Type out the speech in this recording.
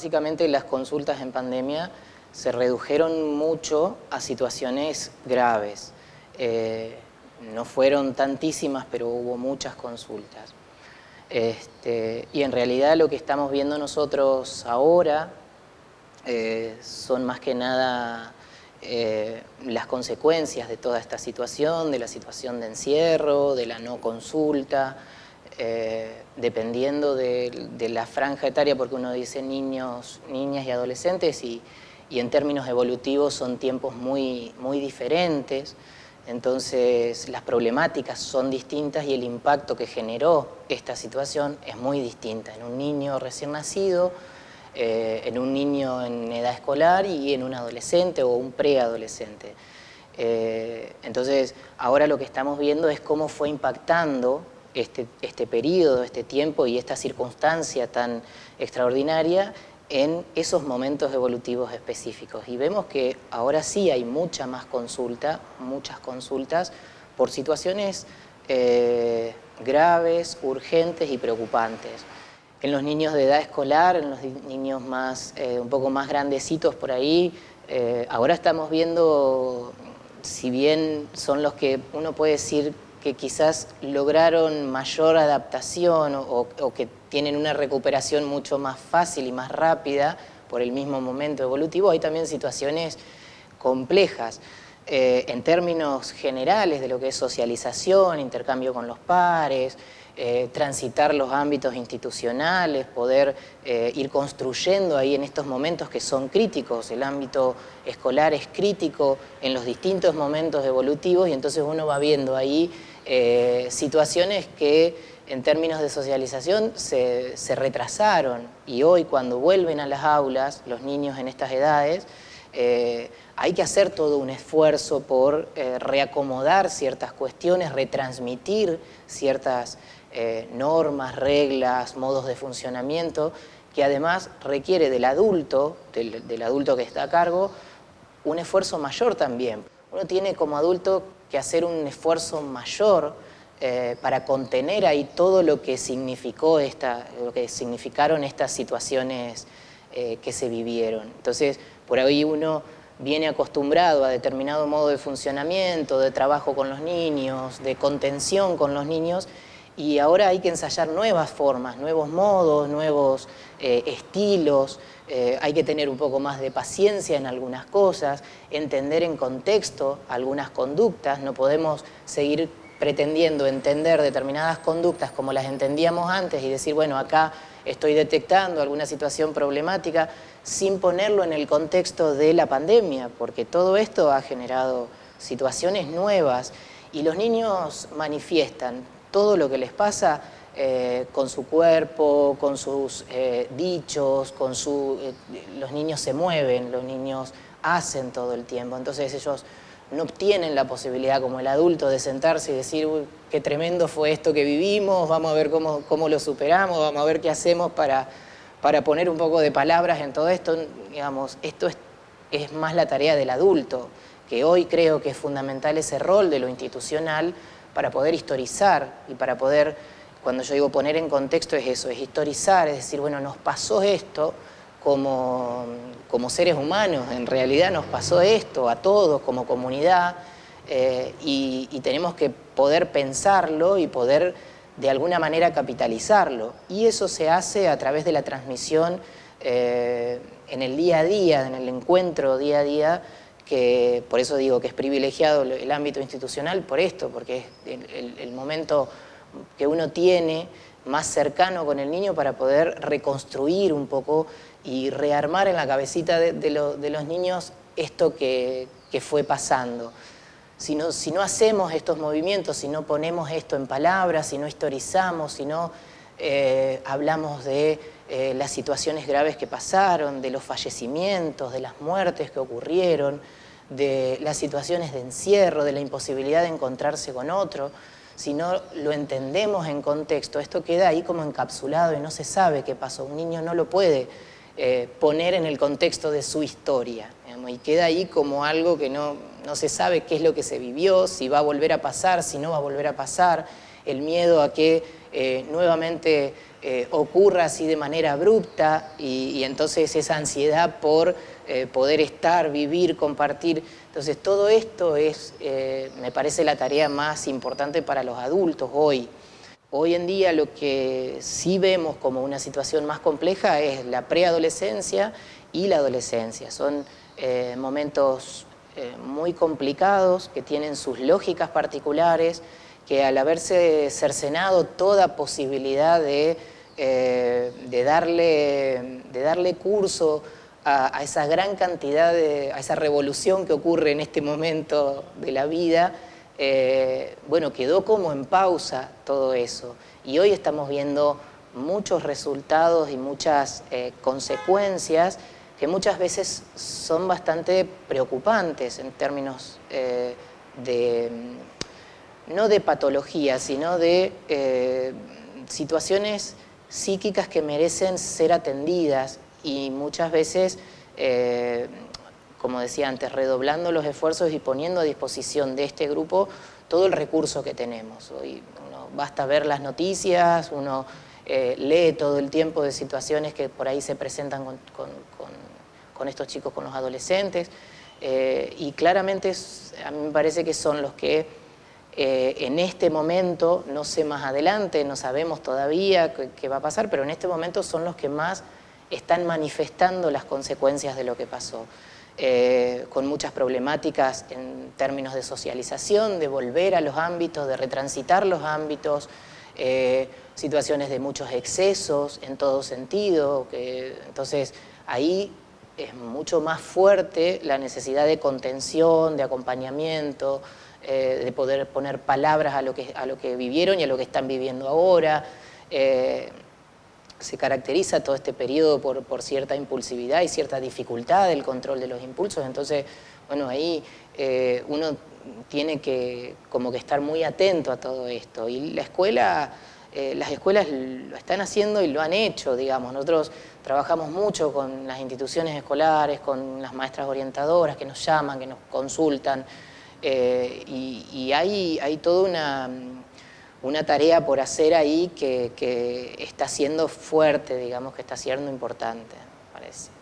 básicamente las consultas en pandemia se redujeron mucho a situaciones graves. Eh, no fueron tantísimas, pero hubo muchas consultas. Este, y en realidad lo que estamos viendo nosotros ahora eh, son más que nada eh, las consecuencias de toda esta situación, de la situación de encierro, de la no consulta, eh, dependiendo de, la franja etaria, porque uno dice niños, niñas y adolescentes, y, en términos evolutivos son tiempos muy, muy diferentes, entonces las problemáticas son distintas y el impacto que generó esta situación es muy distinta. En un niño recién nacido, eh, en un niño en edad escolar y en un adolescente o un preadolescente. Eh, entonces, ahora lo que estamos viendo es cómo fue impactando este, este periodo, este tiempo y esta circunstancia tan extraordinaria en esos momentos evolutivos específicos. Y vemos que ahora sí hay mucha más consulta, muchas consultas por situaciones eh, graves, urgentes y preocupantes en los niños de edad escolar, en los niños más, eh, un poco más grandecitos por ahí, eh, ahora estamos viendo, si bien son los que uno puede decir que quizás lograron mayor adaptación o, que tienen una recuperación mucho más fácil y más rápida por el mismo momento evolutivo, hay también situaciones complejas. Eh, en términos generales de lo que es socialización, intercambio con los pares, eh, transitar los ámbitos institucionales, poder eh, ir construyendo ahí en estos momentos que son críticos. El ámbito escolar es crítico en los distintos momentos evolutivos y entonces uno va viendo ahí eh, situaciones que en términos de socialización se, retrasaron y hoy cuando vuelven a las aulas, los niños en estas edades, hay que hacer todo un esfuerzo por reacomodar ciertas cuestiones, retransmitir ciertas eh, normas, reglas, modos de funcionamiento, que además requiere del adulto, del, adulto que está a cargo, un esfuerzo mayor también. Uno tiene como adulto que hacer un esfuerzo mayor eh, para contener ahí todo lo que, significó esta, lo que significaron estas situaciones eh, que se vivieron. Entonces, por ahí uno viene acostumbrado a determinado modo de funcionamiento, de trabajo con los niños, de contención con los niños, y ahora hay que ensayar nuevas formas, nuevos modos, nuevos eh, estilos, eh, hay que tener un poco más de paciencia en algunas cosas, entender en contexto algunas conductas, no podemos seguir pretendiendo entender determinadas conductas como las entendíamos antes y decir, bueno, acá estoy detectando alguna situación problemática sin ponerlo en el contexto de la pandemia, porque todo esto ha generado situaciones nuevas y los niños manifiestan todo lo que les pasa eh, con su cuerpo, con sus eh, dichos, con su, eh, los niños se mueven, los niños hacen todo el tiempo, entonces ellos no tienen la posibilidad como el adulto de sentarse y decir Uy, qué tremendo fue esto que vivimos, vamos a ver cómo, cómo lo superamos, vamos a ver qué hacemos para, para poner un poco de palabras en todo esto, digamos, esto es, es más la tarea del adulto, que hoy creo que es fundamental ese rol de lo institucional para poder historizar y para poder, cuando yo digo poner en contexto es eso, es historizar, es decir, bueno, nos pasó esto como, como seres humanos, en realidad nos pasó esto a todos como comunidad eh, y, tenemos que poder pensarlo y poder de alguna manera capitalizarlo. Y eso se hace a través de la transmisión eh, en el día a día, en el encuentro día a día que por eso digo que es privilegiado el ámbito institucional por esto, porque es el, momento que uno tiene más cercano con el niño para poder reconstruir un poco y rearmar en la cabecita de, los niños esto que, fue pasando. Si no, si no, hacemos estos movimientos, si no ponemos esto en palabras, si no historizamos, si no eh, hablamos de eh, las situaciones graves que pasaron, de los fallecimientos, de las muertes que ocurrieron, de las situaciones de encierro, de la imposibilidad de encontrarse con otro, si no lo entendemos en contexto, esto queda ahí como encapsulado y no se sabe qué pasó. Un niño no lo puede eh, poner en el contexto de su historia, y queda ahí como algo que no, no se sabe qué es lo que se vivió, si va a volver a pasar, si no va a volver a pasar. el miedo a que eh, nuevamente eh, ocurra así de manera abrupta y, entonces esa ansiedad por eh, poder estar, vivir, compartir. Entonces todo esto es, me parece la tarea más importante para los adultos hoy. Hoy en día lo que sí vemos como una situación más compleja es la preadolescencia y la adolescencia. Son momentos muy complicados que tienen sus lógicas particulares, que al haberse cercenado toda posibilidad de, eh, de, darle, de darle curso a, esa gran cantidad, de, a esa revolución que ocurre en este momento de la vida, eh, bueno, quedó como en pausa todo eso. Y hoy estamos viendo muchos resultados y muchas eh, consecuencias que muchas veces son bastante preocupantes en términos de no de patología, sino de eh, situaciones psíquicas que merecen ser atendidas y muchas veces, eh, como decía antes, redoblando los esfuerzos y poniendo a disposición de este grupo todo el recurso que tenemos. Hoy uno basta ver las noticias, uno eh, lee todo el tiempo de situaciones que por ahí se presentan con, estos chicos, con los adolescentes, y claramente a mí me parece que son los que eh, en este momento, no sé más adelante, no sabemos todavía qué, va a pasar, pero en este momento son los que más están manifestando las consecuencias de lo que pasó. Eh, con muchas problemáticas en términos de socialización, de volver a los ámbitos, de retransitar los ámbitos, eh, situaciones de muchos excesos en todo sentido, entonces ahí es mucho más fuerte la necesidad de contención, de acompañamiento, eh, de poder poner palabras a lo, que, a lo que vivieron y a lo que están viviendo ahora. Eh, se caracteriza todo este periodo por, cierta impulsividad y cierta dificultad del control de los impulsos, entonces, bueno, ahí eh, uno tiene que como que estar muy atento a todo esto. Y la escuela, las escuelas lo están haciendo y lo han hecho, digamos. Nosotros trabajamos mucho con las instituciones escolares, con las maestras orientadoras que nos llaman, que nos consultan, eh, y, hay, hay, toda una, una, tarea por hacer ahí que, que está siendo fuerte, digamos, que está siendo importante, parece.